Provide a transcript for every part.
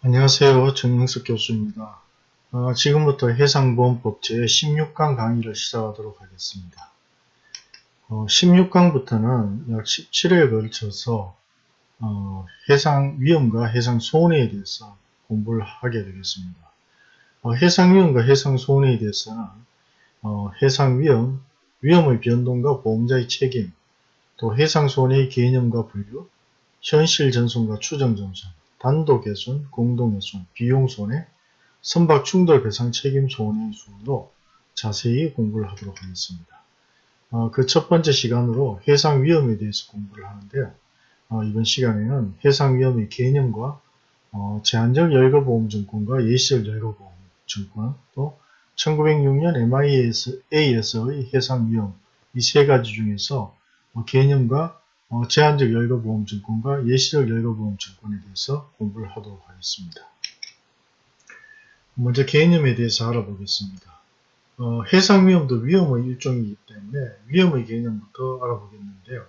안녕하세요. 정영석 교수입니다. 어, 지금부터 해상보험법 제16강 강의를 시작하도록 하겠습니다. 어, 16강부터는 약 17회에 걸쳐서 어, 해상 위험과 해상 손해에 대해서 공부를 하게 되겠습니다. 어, 해상 위험과 해상 손해에 대해서는 어, 해상 위험, 위험의 변동과 보험자의 책임, 또 해상 손해의 개념과 분류, 현실 전손과 추정 전손, 단독 개손, 공동 개손, 비용 손해, 선박 충돌 배상 책임 손해 순으로 자세히 공부를 하도록 하겠습니다. 어, 그 첫 번째 시간으로 해상 위험에 대해서 공부를 하는데요. 어, 이번 시간에는 해상 위험의 개념과 어, 제한적 열거보험증권과 예시적 열거보험증권 또 1906년 MIA에서의 해상 위험 이 세 가지 중에서 어, 개념과 어, 제한적 열거보험증권과 예시적 열거보험증권에 대해서 공부를 하도록 하겠습니다. 먼저 개념에 대해서 알아보겠습니다. 어, 해상위험도 위험의 일종이기 때문에 위험의 개념부터 알아보겠는데요.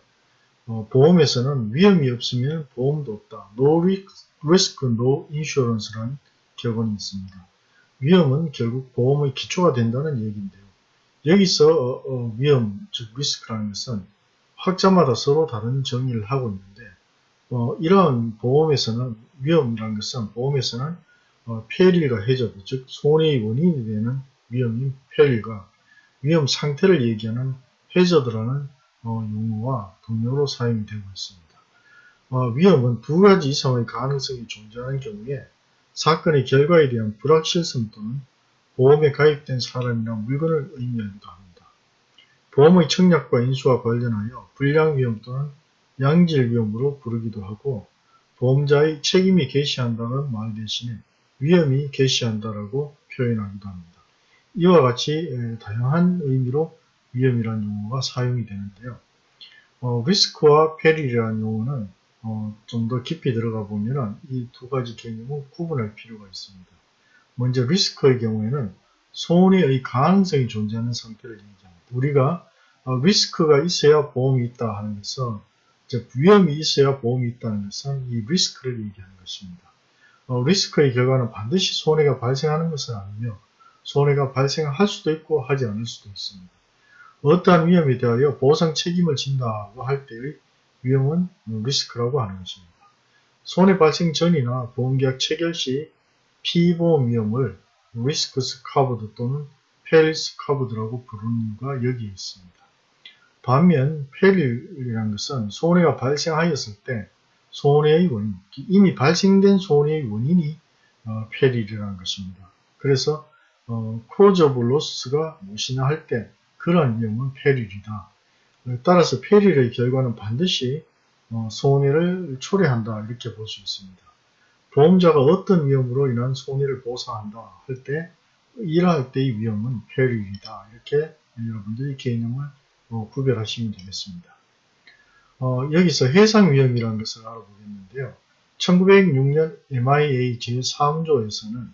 어, 보험에서는 위험이 없으면 보험도 없다. No risk, no insurance라는 격언이 있습니다. 위험은 결국 보험의 기초가 된다는 얘기인데요. 여기서 어, 어, 위험, 즉 리스크라는 것은 학자마다 서로 다른 정의를 하고 있는데 어, 이러한 보험에서는 위험이라는 것은 보험에서는 어, 폐일과 해저드, 즉 손해의 원인이 되는 위험인 폐일과 위험 상태를 얘기하는 해저드라는 어, 용어와 동료로 사용이 되고 있습니다. 어, 위험은 두 가지 이상의 가능성이 존재하는 경우에 사건의 결과에 대한 불확실성 또는 보험에 가입된 사람이나 물건을 의미하기도 합니다. 보험의 청약과 인수와 관련하여 불량 위험 또는 양질 위험으로 부르기도 하고 보험자의 책임이 개시한다는 말 대신에 위험이 개시한다라고 표현하기도 합니다. 이와 같이 다양한 의미로 위험이라는 용어가 사용이 되는데요. 어, 리스크와 페릴이라는 용어는 어, 좀 더 깊이 들어가 보면 이 두 가지 개념을 구분할 필요가 있습니다. 먼저 리스크의 경우에는 손해의 가능성이 존재하는 상태를 얘기합니다. 우리가 어, 리스크가 있어야 보험이 있다 하는 것은 즉 위험이 있어야 보험이 있다는 것은 이 리스크를 얘기하는 것입니다. 어, 리스크의 결과는 반드시 손해가 발생하는 것은 아니며 손해가 발생할 수도 있고 하지 않을 수도 있습니다. 어떠한 위험에 대하여 보상 책임을 진다고 할 때의 위험은 리스크라고 하는 것입니다. 손해 발생 전이나 보험계약 체결 시 피보험 위험을 risks covered 또는 perils covered라고 부르는 이유가 여기에 있습니다. 반면 peril이라는 것은 손해가 발생하였을 때 손해의 원인, 이미 발생된 손해의 원인이 어, peril이라는 것입니다. 그래서 어, cause of loss가 무엇이냐 할때 그러한 위험은 peril이다. 따라서 peril의 결과는 반드시 어, 손해를 초래한다 이렇게 볼 수 있습니다. 보험자가 어떤 위험으로 인한 손해를 보상한다 할 때 일할 때의 위험은 peril이다 이렇게 여러분들이 개념을 어, 구별하시면 되겠습니다. 어, 여기서 해상 위험이라는 것을 알아보겠는데요. 1906년 MIA 제3조에서는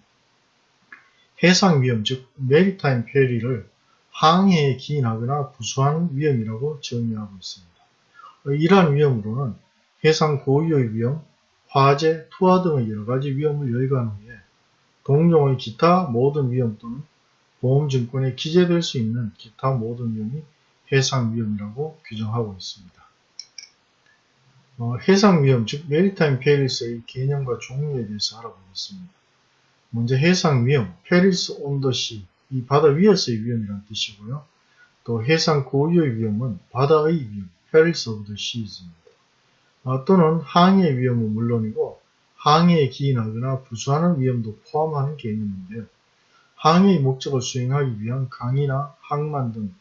해상 위험, 즉 maritime perils를 항해에 기인하거나 부수하는 위험이라고 정의하고 있습니다. 어, 이러한 위험으로는 해상 고유의 위험, 화재, 투하 등의 여러가지 위험을 열거한 후에 동종의 기타 모든 위험 또는 보험증권에 기재될 수 있는 기타 모든 위험이 해상위험이라고 규정하고 있습니다. 어, 해상위험, 즉 maritime perils의 개념과 종류에 대해서 알아보겠습니다. 먼저 해상위험, perils on the sea, 이 바다 위에서의 위험이라는 뜻이고요. 또 해상 고유의 위험은 바다의 위험, perils of the seas입니다. 어, 또는 항해 위험은 물론이고 항해에 기인하거나 부수하는 위험도 포함하는 개념인데요. 항해의 목적을 수행하기 위한 강이나 항만 등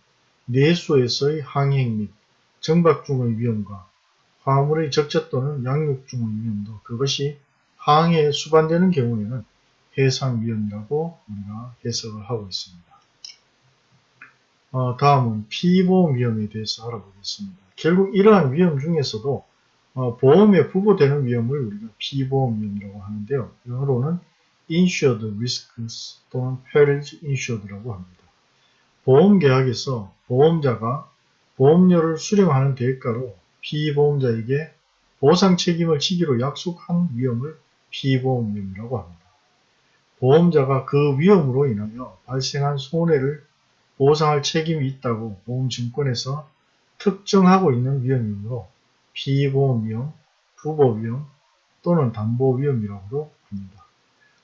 내수에서의 항행 및 정박 중의 위험과 화물의 적재 또는 양육 중의 위험도 그것이 항해에 수반되는 경우에는 해상 위험이라고 우리가 해석을 하고 있습니다. 어, 다음은 피보험 위험에 대해서 알아보겠습니다. 결국 이러한 위험 중에서도 어, 보험에 부과되는 위험을 우리가 피보험 위험이라고 하는데요. 영어로는 insured risks 또는 perils insured라고 합니다. 보험계약에서 보험자가 보험료를 수령하는 대가로 피보험자에게 보상 책임을 지기로 약속한 위험을 피보험 위험이라고 합니다. 보험자가 그 위험으로 인하여 발생한 손해를 보상할 책임이 있다고 보험증권에서 특정하고 있는 위험이므로 피보험 위험, 부보 위험 또는 담보 위험이라고도 합니다.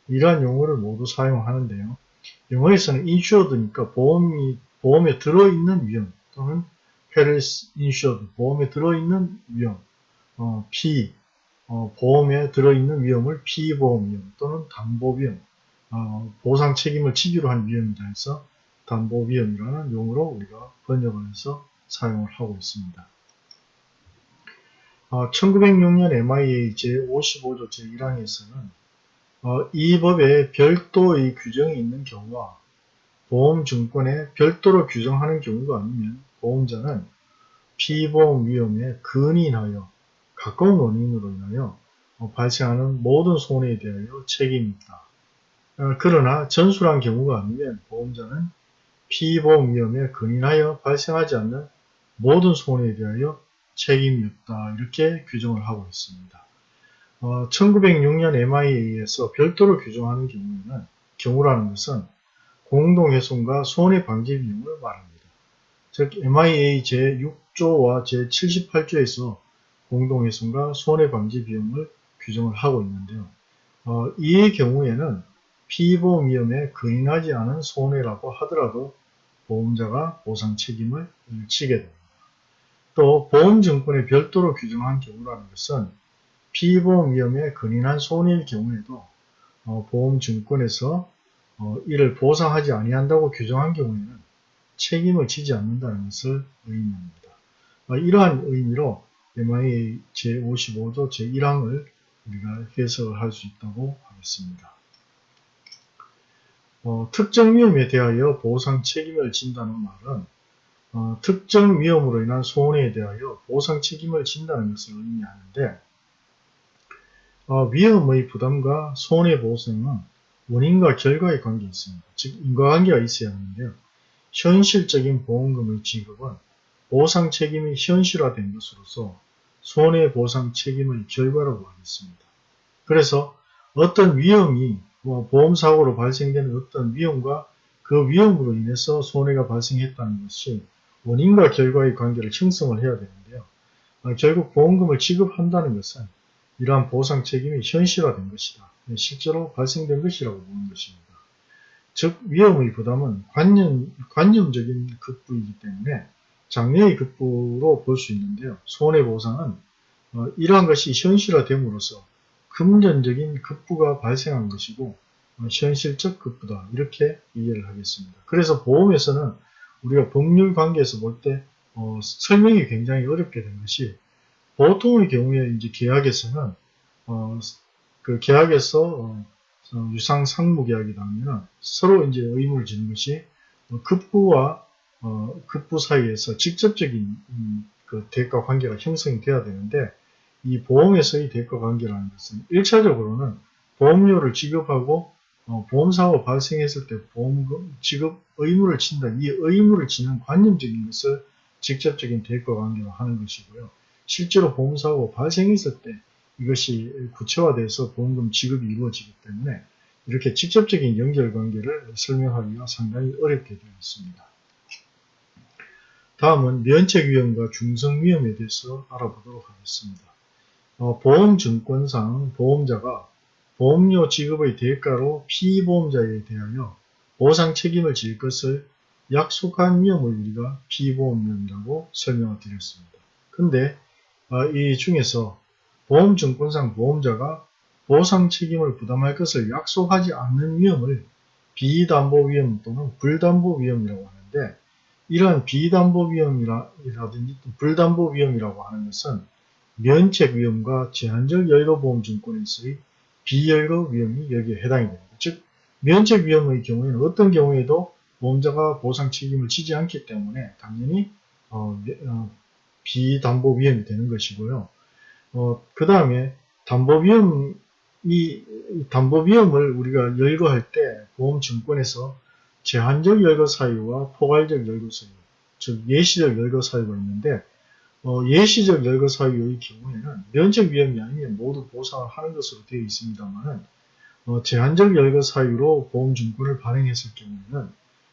이러한 용어를 모두 사용하는데요. 영어에서는 insured니까 보험이, 보험에 들어있는 위험 또는 peris insured, 보험에 들어있는 위험, 어, P, 어, 보험에 들어있는 위험을 피보험 위험 또는 담보 위험, 어, 보상 책임을 지기로 한 위험이라 해서 담보 위험이라는 용어로 우리가 번역을 해서 사용을 하고 있습니다. 어, 1906년 MIA 제55조 제1항에서는 어, 이 법에 별도의 규정이 있는 경우와 보험증권에 별도로 규정하는 경우가 아니면 보험자는 피보험 위험에 근인하여 가까운 원인으로 인하여 어, 발생하는 모든 손해에 대하여 책임이 있다. 어, 그러나 전술한 경우가 아니면 보험자는 피보험 위험에 근인하여 발생하지 않는 모든 손해에 대하여 책임이 없다. 이렇게 규정을 하고 있습니다. 어, 1906년 MIA에서 별도로 규정하는 경우에는 경우라는 것은 공동훼손과 손해 방지 비용을 말합니다. 즉 MIA 제6조와 제78조에서 공동훼손과 손해 방지 비용을 규정을 하고 있는데요. 어, 이 경우에는 피보험 위험에 근인하지 않은 손해라고 하더라도 보험자가 보상 책임을 지게 됩니다. 또 보험증권에 별도로 규정한 경우라는 것은 피보험 위험에 근인한 손해일 경우에도 어, 보험증권에서 어, 이를 보상하지 아니한다고 규정한 경우에는 책임을 지지 않는다는 것을 의미합니다. 어, 이러한 의미로 MIA 제55조 제1항을 우리가 해석을 할 수 있다고 하겠습니다. 어, 특정 위험에 대하여 보상 책임을 진다는 말은 어, 특정 위험으로 인한 손해에 대하여 보상 책임을 진다는 것을 의미하는데 어, 위험의 부담과 손해보상은 원인과 결과의 관계에 있습니다. 즉 인과관계가 있어야 하는데요. 현실적인 보험금의 지급은 보상 책임이 현실화된 것으로서 손해보상 책임의 결과라고 하겠습니다. 그래서 어떤 위험이 뭐 보험사고로 발생되는 어떤 위험과 그 위험으로 인해서 손해가 발생했다는 것이 원인과 결과의 관계를 형성을 해야 되는데요. 어, 결국 보험금을 지급한다는 것은 이러한 보상 책임이 현실화된 것이다. 실제로 발생된 것이라고 보는 것입니다. 즉 위험의 부담은 관념, 관념적인 급부이기 때문에 장래의 급부로 볼 수 있는데요. 손해보상은 어, 이러한 것이 현실화됨으로써 금전적인 급부가 발생한 것이고 어, 현실적 급부다 이렇게 이해를 하겠습니다. 그래서 보험에서는 우리가 법률 관계에서 볼때 어, 설명이 굉장히 어렵게 된 것이 보통의 경우에 이제 계약에서는 어, 그 계약에서 어, 어, 유상 상무 계약이다 하면 서로 이제 의무를 지는 것이 어, 급부와 어, 급부 사이에서 직접적인 음, 그 대가 관계가 형성이 돼야 되는데 이 보험에서의 대가 관계라는 것은 1차적으로는 보험료를 지급하고 어, 보험사고 발생했을 때 보험금 지급 의무를 친다. 이 의무를 지는 관념적인 것을 직접적인 대가 관계로 하는 것이고요. 실제로 보험사고 발생했을 때 이것이 구체화돼서 보험금 지급이 이루어지기 때문에 이렇게 직접적인 연결관계를 설명하기가 상당히 어렵게 되어 있습니다. 다음은 면책위험과 중성위험에 대해서 알아보도록 하겠습니다. 어, 보험증권상 보험자가 보험료 지급의 대가로 피보험자에 대하여 보상 책임을 질 것을 약속한 위험을 우리가 피보험위험이라고 설명을 드렸습니다. 근데 어, 이 중에서 보험증권상 보험자가 보상 책임을 부담할 것을 약속하지 않는 위험을 비담보 위험 또는 불담보 위험이라고 하는데 이러한 비담보 위험이라든지 불담보 위험이라고 하는 것은 면책 위험과 제한적 여유보험증권에서의 비여유로 위험이 여기에 해당이 됩니다. 즉 면책 위험의 경우에는 어떤 경우에도 보험자가 보상 책임을 지지 않기 때문에 당연히 어, 어, 비담보 위험이 되는 것이고요. 어, 그 다음에 담보 위험 이 담보 위험을 우리가 열거할 때 보험증권에서 제한적 열거 사유와 포괄적 열거 사유, 즉 예시적 열거 사유가 있는데 어, 예시적 열거 사유의 경우에는 면책 위험이 아니면 모두 보상을 하는 것으로 되어 있습니다만 어, 제한적 열거 사유로 보험증권을 발행했을 경우에는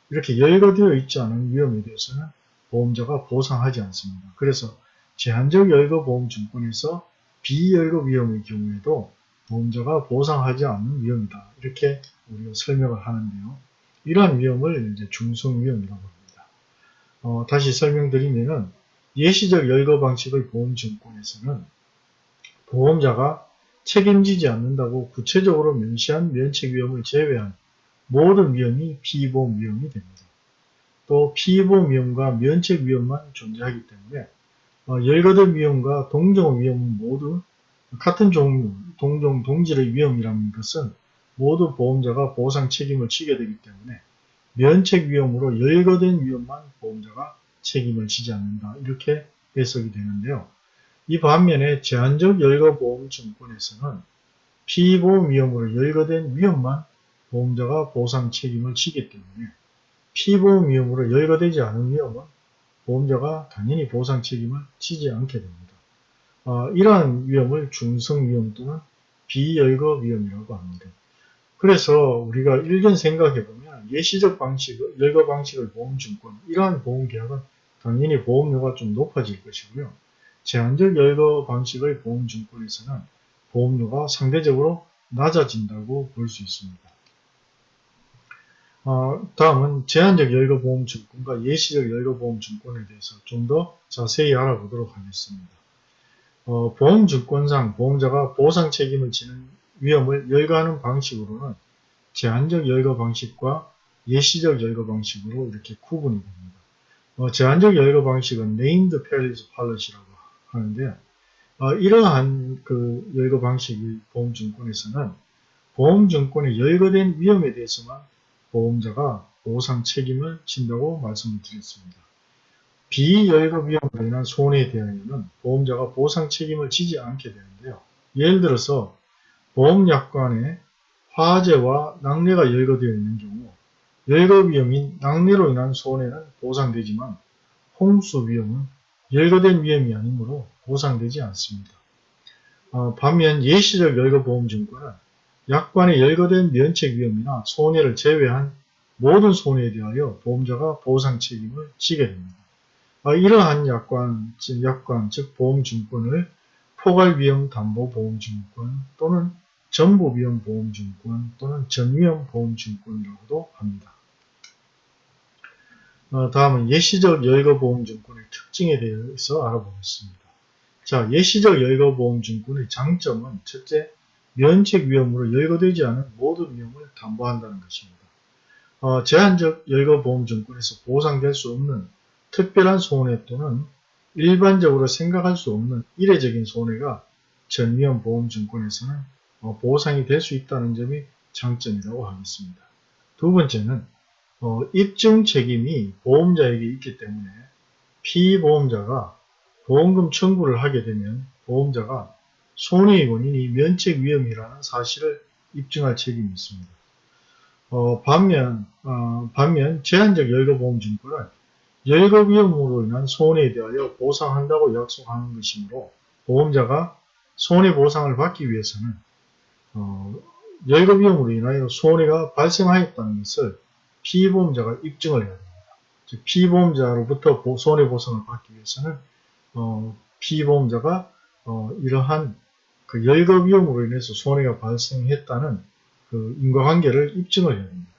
이렇게 열거되어 있지 않은 위험에 대해서는 보험자가 보상하지 않습니다. 그래서 제한적 열거 보험증권에서 비열거 위험의 경우에도 보험자가 보상하지 않는 위험이다. 이렇게 우리가 설명을 하는데요. 이러한 위험을 이제 중성위험이라고 합니다. 어, 다시 설명드리면은 예시적 열거 방식의 보험증권에서는 보험자가 책임지지 않는다고 구체적으로 명시한 면책 위험을 제외한 모든 위험이 피보험 위험이 됩니다. 또 피보험 위험과 면책 위험만 존재하기 때문에 어, 열거된 위험과 동종 위험은 모두 같은 종류, 동종, 동질의 위험이라는 것은 모두 보험자가 보상 책임을 지게 되기 때문에 면책 위험으로 열거된 위험만 보험자가 책임을 지지 않는다. 이렇게 해석이 되는데요. 이 반면에 제한적 열거보험증권에서는 피보험 위험으로 열거된 위험만 보험자가 보상 책임을 지기 때문에 피보험 위험으로 열거되지 않은 위험은 보험자가 당연히 보상 책임을 지지 않게 됩니다. 어, 이러한 위험을 중성 위험 또는 비열거 위험이라고 합니다. 그래서 우리가 일견 생각해 보면 예시적 방식, 열거 방식의 보험증권, 이러한 보험계약은 당연히 보험료가 좀 높아질 것이고요. 제한적 열거 방식의 보험증권에서는 보험료가 상대적으로 낮아진다고 볼 수 있습니다. 어, 다음은 제한적 열거 보험증권과 예시적 열거 보험증권에 대해서 좀 더 자세히 알아보도록 하겠습니다. 어, 보험증권상 보험자가 보상 책임을 지는 위험을 열거하는 방식으로는 제한적 열거 방식과 예시적 열거 방식으로 이렇게 구분이 됩니다. 어, 제한적 열거 방식은 named perils policy라고 하는데 어, 이러한 그 열거 방식의 보험증권에서는 보험증권의 열거된 위험에 대해서만 보험자가 보상 책임을 진다고 말씀을 드렸습니다. 비열거 위험으로 인한 손해에 대하여는 보험자가 보상 책임을 지지 않게 되는데요. 예를 들어서 보험약관에 화재와 낙뢰가 열거되어 있는 경우 열거 위험인 낙뢰로 인한 손해는 보상되지만 홍수 위험은 열거된 위험이 아니므로 보상되지 않습니다. 어, 반면 예시적 열거보험증권은 약관에 열거된 면책 위험이나 손해를 제외한 모든 손해에 대하여 보험자가 보상 책임을 지게 됩니다. 어, 이러한 약관, 즉, 약관, 즉 보험증권을 포괄위험 담보보험증권 또는 전부위험 보험증권 또는 전위험 보험증권이라고도 합니다. 어, 다음은 예시적 열거보험증권의 특징에 대해서 알아보겠습니다. 자, 예시적 열거보험증권의 장점은 첫째, 면책 위험으로 열거되지 않은 모든 위험을 담보한다는 것입니다. 어, 제한적 열거보험증권에서 보상될 수 없는 특별한 손해 또는 일반적으로 생각할 수 없는 이례적인 손해가 전위험 보험증권에서는 어, 보상이 될 수 있다는 점이 장점이라고 하겠습니다. 두 번째는 어, 입증 책임이 보험자에게 있기 때문에 피보험자가 보험금 청구를 하게 되면 보험자가 손해의 원인이 면책 위험이라는 사실을 입증할 책임이 있습니다. 어, 반면, 어, 반면 제한적 열거보험증권은 열거 위험으로 인한 손해에 대하여 보상한다고 약속하는 것이므로 보험자가 손해 보상을 받기 위해서는 어, 열거 위험으로 인하여 손해가 발생하였다는 것을 피보험자가 입증을 해야 됩니다. 즉 피보험자로부터 손해보상을 받기 위해서는 어, 피보험자가 어, 이러한 그 열거 위험으로 인해서 손해가 발생했다는 그 인과관계를 입증을 해야 됩니다.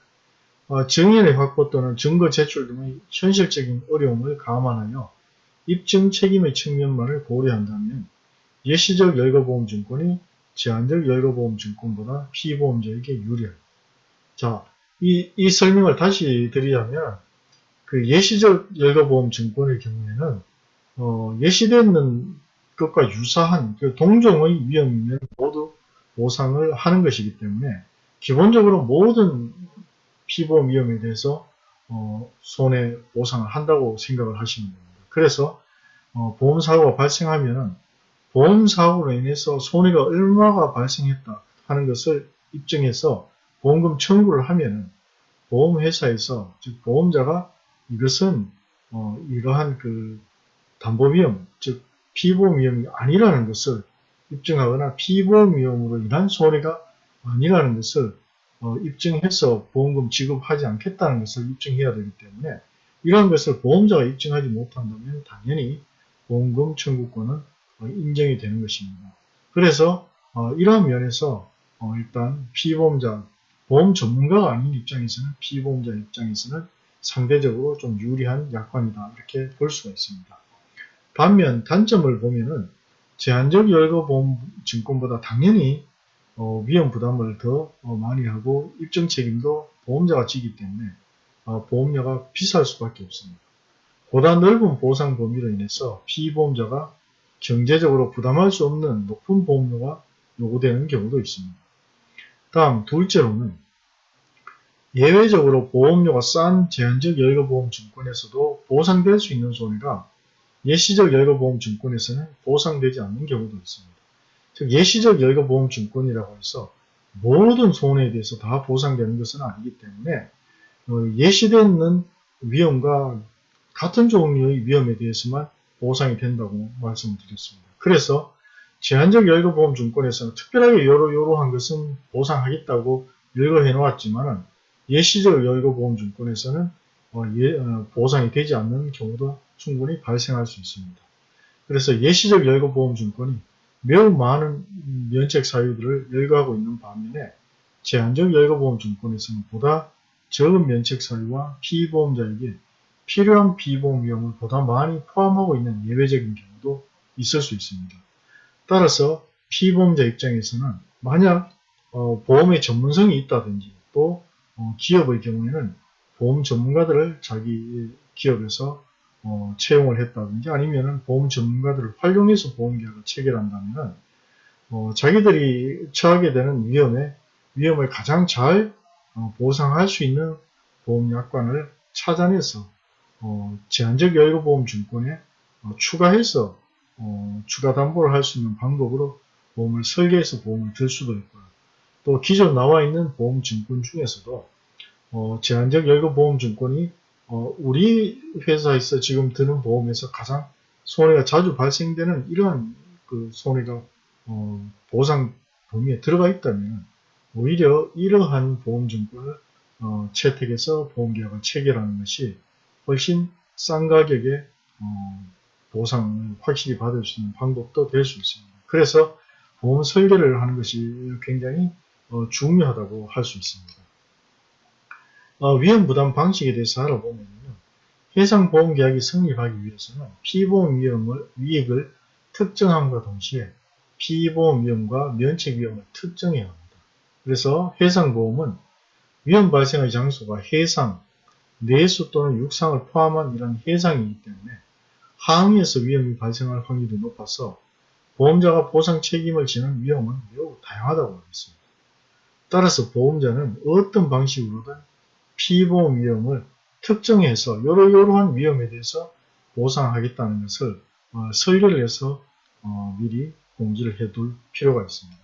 어, 증인의 확보 또는 증거 제출 등의 현실적인 어려움을 감안하여 입증 책임의 측면만을 고려한다면 예시적 열거보험증권이 제한적 열거보험증권보다 피보험자에게 유리합니다. 자, 이, 이 설명을 다시 드리자면 그 예시적 열거보험 증권의 경우에는 어, 예시되는 것과 유사한 그 동종의 위험이면 모두 보상을 하는 것이기 때문에 기본적으로 모든 피보험 위험에 대해서 어, 손해 보상을 한다고 생각을 하시면 됩니다. 그래서 어, 보험사고가 발생하면 보험사고로 인해서 손해가 얼마가 발생했다 하는 것을 입증해서 보험금 청구를 하면 보험회사에서 즉 보험자가 이것은 어, 이러한 그 담보위험, 즉 피보험위험이 아니라는 것을 입증하거나 피보험위험으로 인한 손해가 아니라는 것을 어, 입증해서 보험금 지급하지 않겠다는 것을 입증해야 되기 때문에 이러한 것을 보험자가 입증하지 못한다면 당연히 보험금 청구권은 어, 인정이 되는 것입니다. 그래서 어, 이러한 면에서 어, 일단 피보험자, 보험 전문가가 아닌 입장에서는 피보험자 입장에서는 상대적으로 좀 유리한 약관이다 이렇게 볼 수가 있습니다. 반면 단점을 보면은 제한적 열거보험 증권보다 당연히 어, 위험 부담을 더 어, 많이 하고 입증 책임도 보험자가 지기 때문에 어, 보험료가 비쌀 수밖에 없습니다. 보다 넓은 보상 범위로 인해서 피보험자가 경제적으로 부담할 수 없는 높은 보험료가 요구되는 경우도 있습니다. 다음 둘째로는 예외적으로 보험료가 싼 제한적 열거보험 증권에서도 보상될 수 있는 손해가 예시적 열거보험 증권에서는 보상되지 않는 경우도 있습니다. 즉 예시적 열거보험 증권이라고 해서 모든 손해에 대해서 다 보상되는 것은 아니기 때문에 어, 예시되는 위험과 같은 종류의 위험에 대해서만 보상이 된다고 말씀을 드렸습니다. 그래서 제한적 열거보험 증권에서는 특별하게 요러요러한 것은 보상하겠다고 열거해 놓았지만 예시적 열거보험 증권에서는 어, 예, 어, 보상이 되지 않는 경우도 충분히 발생할 수 있습니다. 그래서 예시적 열거보험 증권이 매우 많은 면책 사유들을 열거하고 있는 반면에 제한적 열거보험 증권에서는 보다 적은 면책 사유와 피보험자에게 필요한 비보험 위험을 보다 많이 포함하고 있는 예외적인 경우도 있을 수 있습니다. 따라서 피보험자 입장에서는 만약 어, 보험의 전문성이 있다든지 또 어, 기업의 경우에는 보험 전문가들을 자기 기업에서 어, 채용을 했다든지 아니면 보험 전문가들을 활용해서 보험계약을 체결한다면 어, 자기들이 처하게 되는 위험에 위험을 가장 잘 어, 보상할 수 있는 보험약관을 찾아내서 어, 제한적 여유보험증권에 어, 추가해서 추가 담보를 할 수 있는 방법으로 보험을 설계해서 보험을 들 수도 있고요. 또 기존 나와 있는 보험증권 중에서도 제한적 여유보험증권이 어, 우리 회사에서 지금 드는 보험에서 가장 손해가 자주 발생되는 이러한 그 손해가 어, 보상 범위에 들어가 있다면 오히려 이러한 보험증권을 어, 채택해서 보험계약을 체결하는 것이 훨씬 싼 가격에 어, 보상을 확실히 받을 수 있는 방법도 될 수 있습니다. 그래서 보험 설계를 하는 것이 굉장히 어, 중요하다고 할 수 있습니다. 어, 위험 부담 방식에 대해서 알아보면 해상 보험 계약이 성립하기 위해서는 피보험 위험을 위액을 특정함과 동시에 피보험 위험과 면책 위험을 특정해야 합니다. 그래서 해상보험은 위험 발생의 장소가 해상, 내수 또는 육상을 포함한 이런 해상이기 때문에 항에서 위험이 발생할 확률이 높아서 보험자가 보상 책임을 지는 위험은 매우 다양하다고 하겠습니다. 따라서 보험자는 어떤 방식으로든 피보험 위험을 특정해서 요러요러한 위험에 대해서 보상하겠다는 것을 어, 설계를 해서 어, 미리 공지를 해둘 필요가 있습니다.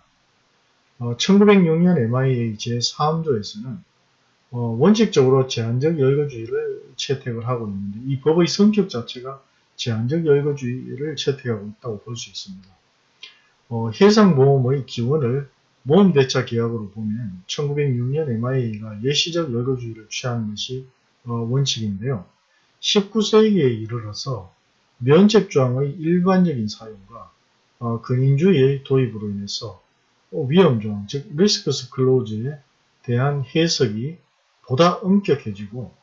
어, 1906년 MIA 제3조에서는 어, 원칙적으로 제한적 열거주의를 채택을 하고 있는데 이 법의 성격 자체가 제한적 열거주의를 채택하고 있다고 볼 수 있습니다. 어, 해상보험의 기원을 모험대차 계약으로 보면 1906년 MIA가 예시적 열거주의를 취하는 것이 어, 원칙인데요. 19세기에 이르러서 면책조항의 일반적인 사용과 어, 근인주의의 도입으로 인해서 위험조항, 즉 risks clause에 대한 해석이 보다 엄격해지고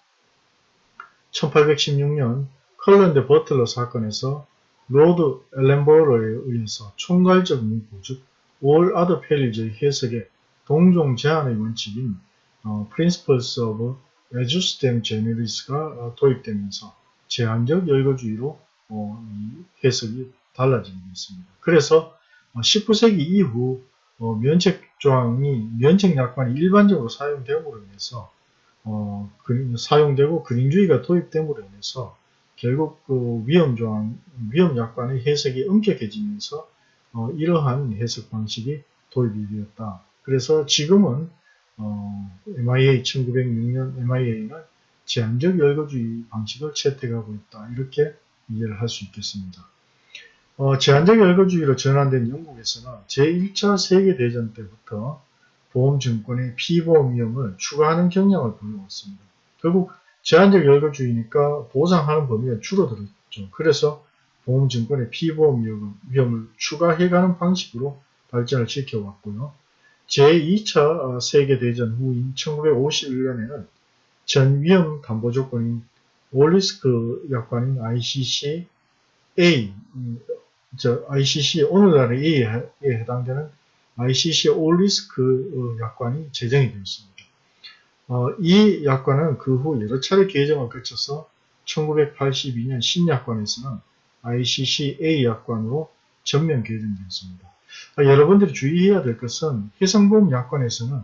1816년 Cullen v. Butler 사건에서 Lord Ellenborough에 의해서 총괄적 문구, 즉 all other perils의 해석에 동종 제한의 원칙인 어, Principles of Ejusdem Generis가 도입되면서 제한적 열거주의로 어, 해석이 달라지게 됐습니다. 그래서 19세기 어, 이후 어, 면책 조항이 면책 약관이 일반적으로 사용됨으로 인해서 어, 그, 사용되고 근인주의가 도입됨으로 인해서 결국 그 위험 조항, 위험 약관의 해석이 엄격해지면서 어, 이러한 해석 방식이 도입이 되었다. 그래서 지금은 어, MIA 1906년 MIA는 제한적 열거주의 방식을 채택하고 있다. 이렇게 이해를 할 수 있겠습니다. 어, 제한적 열거주의로 전환된 영국에서는 제1차 세계대전 때부터 보험증권의 피보험 위험을 추가하는 경향을 보여왔습니다. 결국 제한적 열거주의니까 보상하는 범위가 줄어들었죠. 그래서 보험증권의 피보험 위험을 추가해가는 방식으로 발전을 시켜왔고요. 제2차 세계대전 후인 1951년에는 전 위험 담보 조건인 올리스크 약관인 ICC A, 저 ICC 오늘날의 A에 해당되는 ICC 올리스크 약관이 제정이 되었습니다. 어, 이 약관은 그 후 여러 차례 개정을 거쳐서 1982년 신약관에서는 ICC A 약관으로 전면 개정되었습니다. 아, 여러분들이 주의해야 될 것은 해상보험 약관에서는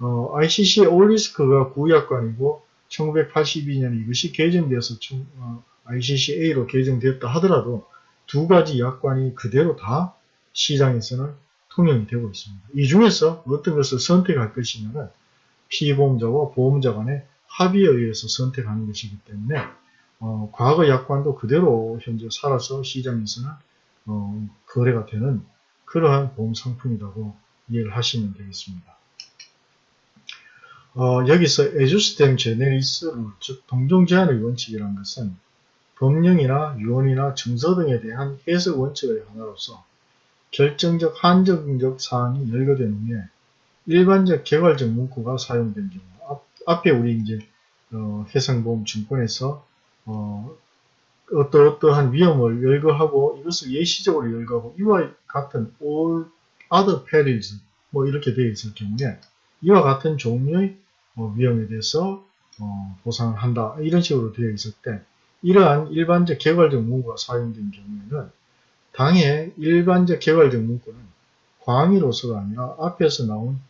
어, ICC 올리스크가 구약관이고 1982년에 이것이 개정되어서 어, ICC A로 개정되었다 하더라도 두 가지 약관이 그대로 다 시장에서는 통용이 되고 있습니다. 이 중에서 어떤 것을 선택할 것이냐는 피보험자와 보험자 간의 합의에 의해서 선택하는 것이기 때문에 어, 과거 약관도 그대로 현재 살아서 시장에서는 어, 거래가 되는 그러한 보험 상품이라고 이해를 하시면 되겠습니다. 어, 여기서 에주스템 제네리스 룰, 즉 동종 제한의 원칙이라는 것은 법령이나 유언이나 증서 등에 대한 해석 원칙의 하나로서 결정적 한정적 사항이 열거된 후에 일반적 개괄적 문구가 사용된 경우 앞, 에 우리 이제 어, 해상보험 증권에서 어, 어떠어떠한 위험을 열거하고 이것을 예시적으로 열거하고 이와 같은 all other perils 뭐 이렇게 되어 있을 경우에 이와 같은 종류의 어, 위험에 대해서 어, 보상을 한다. 이런 식으로 되어 있을 때 이러한 일반적 개괄적 문구가 사용된 경우에는 당의 일반적 개괄적 문구는 광의로서가 아니라 앞에서 나온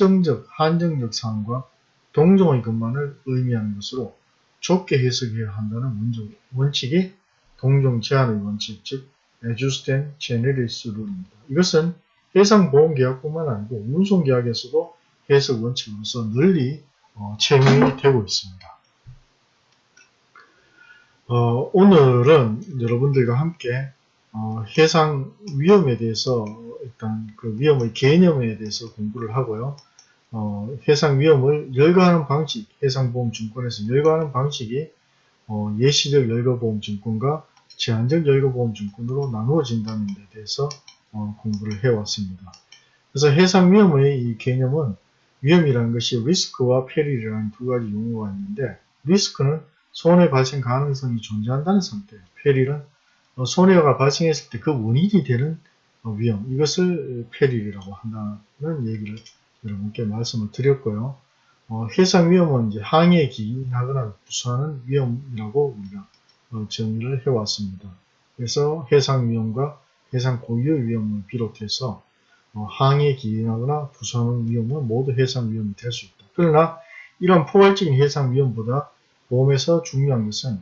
특정적 한정적 사항과 동종의 것만을 의미하는 것으로 좁게 해석해야 한다는 원칙이 동종 제한의 원칙, 즉 Adjusted Generis 룰입니다. 이것은 해상보험계약뿐만 아니고 운송계약에서도 해석 원칙으로서 널리 어, 채용이 되고 있습니다. 어, 오늘은 여러분들과 함께 어, 해상 위험에 대해서 일단 그 위험의 개념에 대해서 공부를 하고요. 어, 해상 위험을 열거하는 방식, 해상보험증권에서 열거하는 방식이 어, 예시적 열거보험증권과 제한적 열거보험증권으로 나누어진다는 데 대해서 어, 공부를 해왔습니다. 그래서 해상 위험의 이 개념은 위험이라는 것이 리스크와 페릴이라는 두 가지 용어가 있는데 리스크는 손해 발생 가능성이 존재한다는 상태, 페릴은 어, 손해가 발생했을 때 그 원인이 되는 어, 위험, 이것을 페릴이라고 한다는 얘기를 여러분께 말씀을 드렸고요. 어, 해상 위험은 이제 항해에 기인하거나 부수하는 위험이라고 우리가 어, 정의를 해왔습니다. 그래서 해상 위험과 해상 고유의 위험을 비롯해서 어, 항해에 기인하거나 부수하는 위험은 모두 해상 위험이 될 수 있다. 그러나 이런 포괄적인 해상 위험보다 보험에서 중요한 것은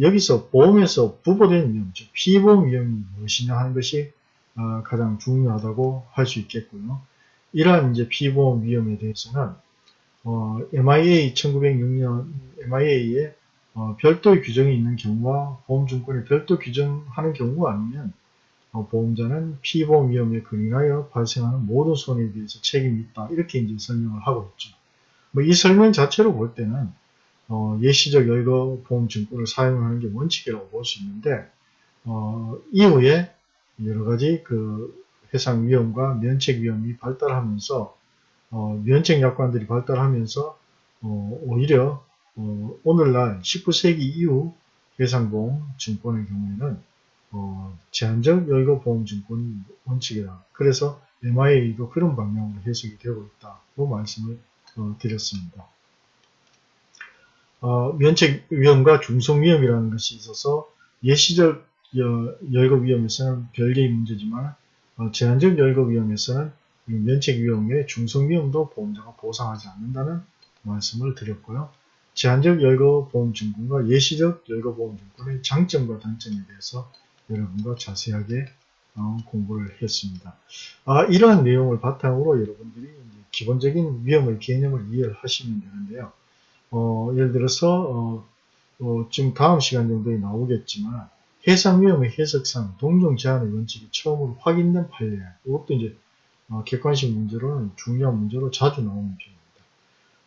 여기서 보험에서 부보된 위험, 즉 피보험 위험이 무엇이냐 하는 것이 어, 가장 중요하다고 할 수 있겠고요. 이러한 이제 피보험 위험에 대해서는 어, MIA 1906년 MIA에 어, 별도의 규정이 있는 경우와 보험증권에 별도 규정하는 경우가 아니면 어, 보험자는 피보험 위험에 근인하여 발생하는 모든 손해에 대해서 책임이 있다 이렇게 이제 설명을 하고 있죠. 뭐 이 설명 자체로 볼 때는 어, 예시적 열거 보험증권을 사용하는 게 원칙이라고 볼 수 있는데 어, 이후에 여러 가지 그 해상 위험과 면책 위험이 발달하면서 어, 면책 약관들이 발달하면서 어, 오히려 어, 오늘날 19세기 이후 해상보험 증권의 경우에는 어, 제한적 여의거 보험 증권이 원칙이다. 그래서 MIA도 그런 방향으로 해석이 되고 있다고 말씀을 어, 드렸습니다. 어, 면책 위험과 중성 위험이라는 것이 있어서 예시적 열거 위험에서는 별개의 문제지만 어, 제한적 열거 위험에서는 면책 위험 외 중성 위험도 보험자가 보상하지 않는다는 말씀을 드렸고요. 제한적 열거 보험 증권과 예시적 열거 보험 증권의 장점과 단점에 대해서 여러분과 자세하게 어, 공부를 했습니다. 아, 이러한 내용을 바탕으로 여러분들이 기본적인 위험의 개념을 이해를 하시면 되는데요. 어, 예를 들어서 어, 어, 지금 다음 시간 정도에 나오겠지만 해상 위험의 해석상 동종 제한의 원칙이 처음으로 확인된 판례 이것도 이제 어, 객관식 문제로는 중요한 문제로 자주 나오는 편입니다.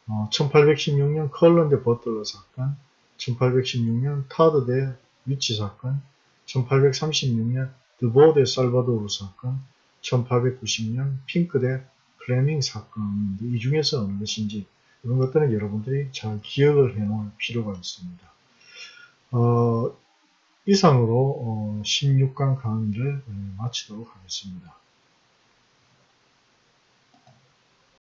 어, 1816년 컬런 대 버틀러 사건 1816년 타드 대 위치 사건 1836년 드보 대 살바도르 사건 1890년 핑크 대 플레밍 사건인데 이 중에서 어느 것인지 이런 것들은 여러분들이 잘 기억을 해 놓을 필요가 있습니다. 어, 이상으로 어, 16강 강의를 어, 마치도록 하겠습니다.